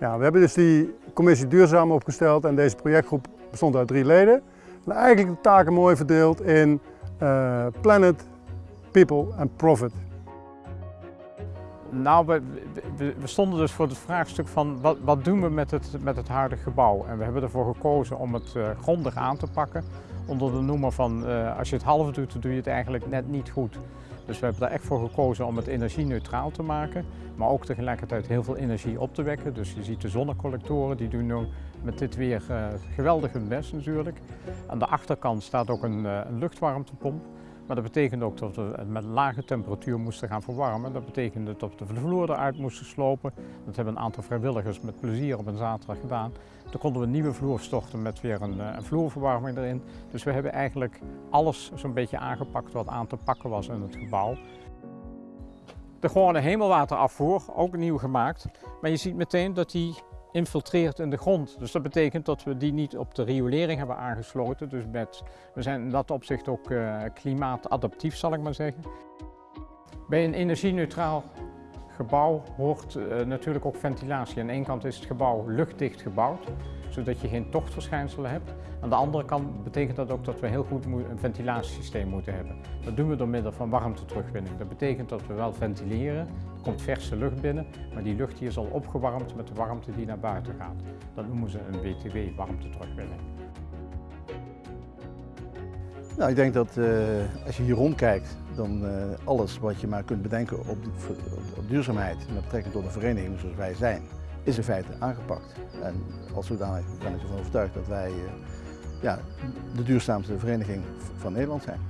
Ja, we hebben dus die commissie duurzaam opgesteld en deze projectgroep bestond uit drie leden. En eigenlijk de taken mooi verdeeld in uh, planet, people en profit. Nou, we, we, stonden dus voor het vraagstuk van wat, wat, doen we met het, met het huidige gebouw? En we hebben ervoor gekozen om het uh, grondig aan te pakken. Onder de noemer van uh, als je het half doet, dan doe je het eigenlijk net niet goed. Dus we hebben er echt voor gekozen om het energie-neutraal te maken, maar ook tegelijkertijd heel veel energie op te wekken. Dus je ziet de zonnecollectoren, die doen nu met dit weer uh, geweldig hun best natuurlijk. Aan de achterkant staat ook een, uh, een luchtwarmtepomp. Maar dat betekent ook dat we met lage temperatuur moesten gaan verwarmen. Dat betekende dat we de vloer eruit moesten slopen. Dat hebben een aantal vrijwilligers met plezier op een zaterdag gedaan. Toen konden we een nieuwe vloer storten met weer een, een vloerverwarming erin. Dus we hebben eigenlijk alles zo'n beetje aangepakt wat aan te pakken was in het gebouw. De gewone hemelwaterafvoer, ook nieuw gemaakt. Maar je ziet meteen dat die infiltreert in de grond. Dus dat betekent dat we die niet op de riolering hebben aangesloten. Dus met, we zijn in dat opzicht ook uh, klimaatadaptief, zal ik maar zeggen. Bij een energie-neutraal gebouw hoort uh, natuurlijk ook ventilatie. Aan de ene kant is het gebouw luchtdicht gebouwd, zodat je geen tochtverschijnselen hebt. Aan de andere kant betekent dat ook dat we heel goed een ventilatiesysteem moeten hebben. Dat doen we door middel van warmteterugwinning. Dat betekent dat we wel ventileren, er komt verse lucht binnen, maar die lucht is al opgewarmd met de warmte die naar buiten gaat. Dat noemen ze een WTW, warmteterugwinning. Nou, ik denk dat uh, als je hier rondkijkt, dan uh, alles wat je maar kunt bedenken op, op, duurzaamheid met betrekking tot een vereniging zoals wij zijn, is in feite aangepakt. En als zodanig ben ik ervan overtuigd dat wij uh, ja, de duurzaamste vereniging van Nederland zijn.